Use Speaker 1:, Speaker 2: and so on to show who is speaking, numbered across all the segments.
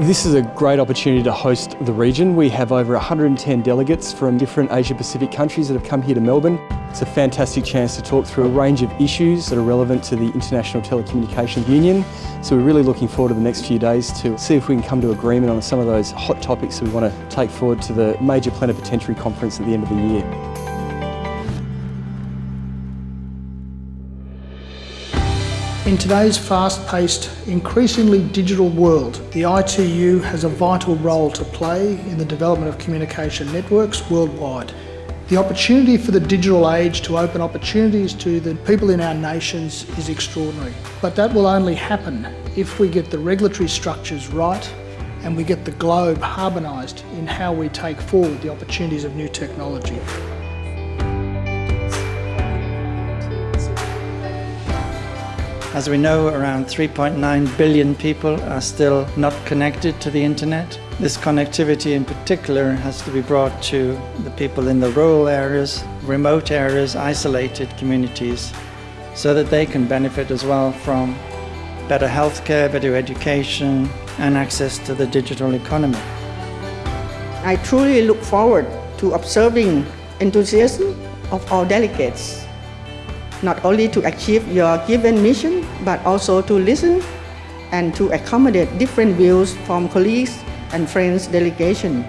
Speaker 1: This is a great opportunity to host the region. We have over 110 delegates from different Asia Pacific countries that have come here to Melbourne. It's a fantastic chance to talk through a range of issues that are relevant to the International Telecommunications Union. So we're really looking forward to the next few days to see if we can come to agreement on some of those hot topics that we want to take forward to the major plenipotentiary conference at the end of the year.
Speaker 2: In today's fast-paced, increasingly digital world, the ITU has a vital role to play in the development of communication networks worldwide. The opportunity for the digital age to open opportunities to the people in our nations is extraordinary. But that will only happen if we get the regulatory structures right and we get the globe harmonised in how we take forward the opportunities of new technology.
Speaker 3: As we know, around 3.9 billion people are still not connected to the internet. This connectivity in particular has to be brought to the people in the rural areas, remote areas, isolated communities, so that they can benefit as well from better healthcare, better education, and access to the digital economy.
Speaker 4: I truly look forward to observing enthusiasm of our delegates not only to achieve your given mission, but also to listen and to accommodate different views from colleagues and friends delegation.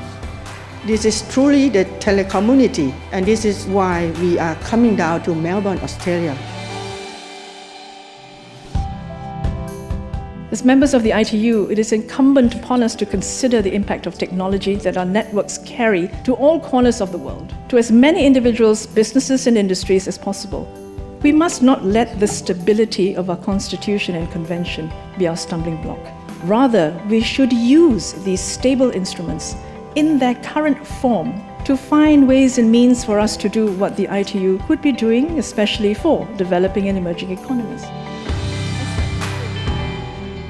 Speaker 4: This is truly the telecommunity, and this is why we are coming down to Melbourne, Australia.
Speaker 5: As members of the ITU, it is incumbent upon us to consider the impact of technology that our networks carry to all corners of the world, to as many individuals, businesses and industries as possible. We must not let the stability of our constitution and convention be our stumbling block. Rather, we should use these stable instruments in their current form to find ways and means for us to do what the ITU could be doing, especially for developing and emerging economies.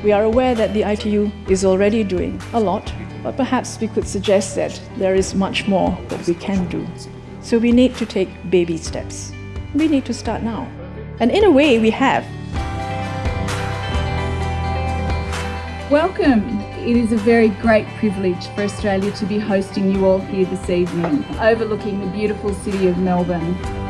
Speaker 5: We are aware that the ITU is already doing a lot, but perhaps we could suggest that there is much more that we can do. So we need to take baby steps we need to start now. And in a way, we have.
Speaker 6: Welcome. It is a very great privilege for Australia to be hosting you all here this evening, overlooking the beautiful city of Melbourne.